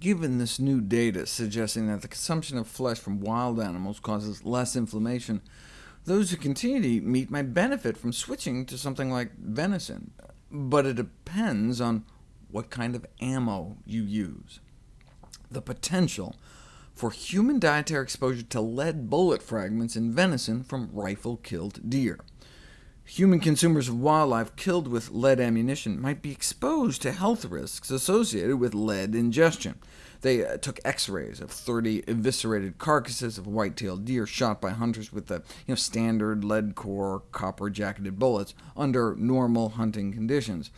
Given this new data suggesting that the consumption of flesh from wild animals causes less inflammation, those who continue to eat meat might benefit from switching to something like venison, but it depends on what kind of ammo you use. The potential for human dietary exposure to lead bullet fragments in venison from rifle-killed deer. Human consumers of wildlife killed with lead ammunition might be exposed to health risks associated with lead ingestion. They uh, took X-rays of 30 eviscerated carcasses of white-tailed deer shot by hunters with the you know, standard lead-core, copper-jacketed bullets under normal hunting conditions.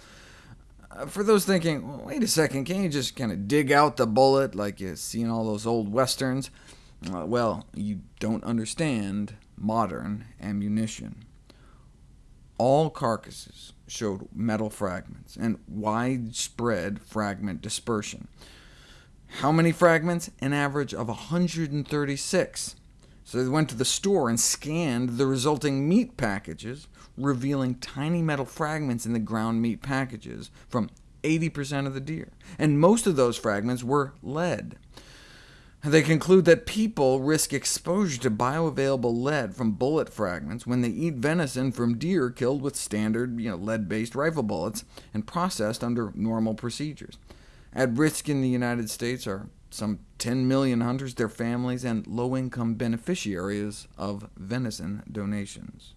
Uh, for those thinking, well, wait a second, can't you just kind of dig out the bullet like you see in all those old westerns? Uh, well, you don't understand modern ammunition all carcasses showed metal fragments and widespread fragment dispersion. How many fragments? An average of 136. So they went to the store and scanned the resulting meat packages, revealing tiny metal fragments in the ground meat packages from 80% of the deer, and most of those fragments were lead. They conclude that people risk exposure to bioavailable lead from bullet fragments when they eat venison from deer killed with standard you know, lead-based rifle bullets and processed under normal procedures. At risk in the United States are some 10 million hunters, their families, and low-income beneficiaries of venison donations.